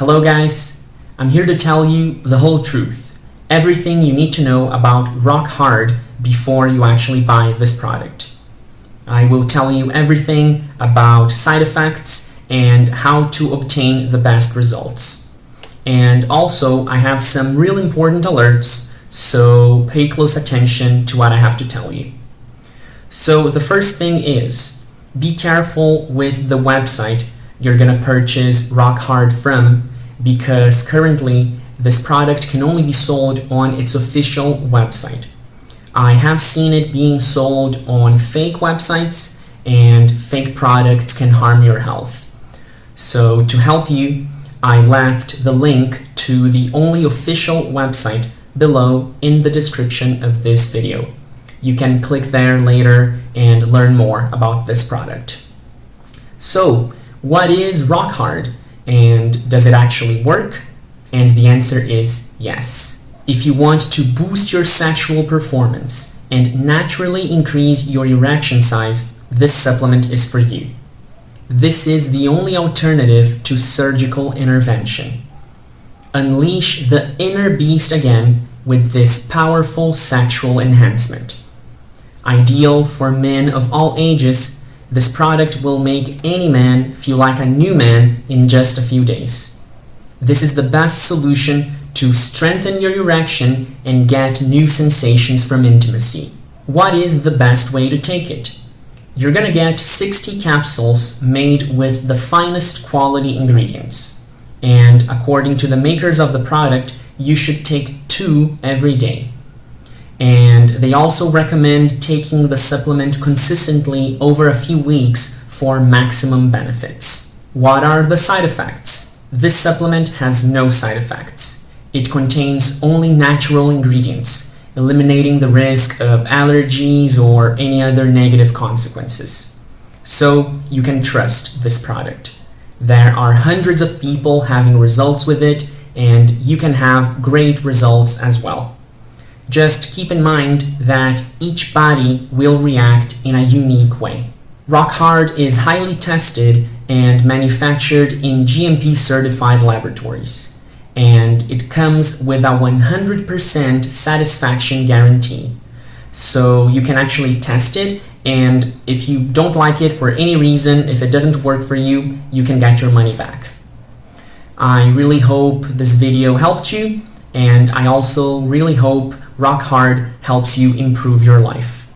Hello guys, I'm here to tell you the whole truth. Everything you need to know about Rock Hard before you actually buy this product. I will tell you everything about side effects and how to obtain the best results. And also, I have some real important alerts, so pay close attention to what I have to tell you. So the first thing is, be careful with the website you're gonna purchase Rock Hard from because currently this product can only be sold on its official website. I have seen it being sold on fake websites and fake products can harm your health. So to help you, I left the link to the only official website below in the description of this video. You can click there later and learn more about this product. So what is rock hard and does it actually work? And the answer is yes. If you want to boost your sexual performance and naturally increase your erection size, this supplement is for you. This is the only alternative to surgical intervention. Unleash the inner beast again with this powerful sexual enhancement. Ideal for men of all ages this product will make any man feel like a new man in just a few days. This is the best solution to strengthen your erection and get new sensations from intimacy. What is the best way to take it? You're gonna get 60 capsules made with the finest quality ingredients. And according to the makers of the product, you should take two every day and they also recommend taking the supplement consistently over a few weeks for maximum benefits. What are the side effects? This supplement has no side effects. It contains only natural ingredients, eliminating the risk of allergies or any other negative consequences. So you can trust this product. There are hundreds of people having results with it and you can have great results as well. Just keep in mind that each body will react in a unique way. Rock Hard is highly tested and manufactured in GMP certified laboratories, and it comes with a 100% satisfaction guarantee. So you can actually test it, and if you don't like it for any reason, if it doesn't work for you, you can get your money back. I really hope this video helped you, and I also really hope Rock Hard helps you improve your life.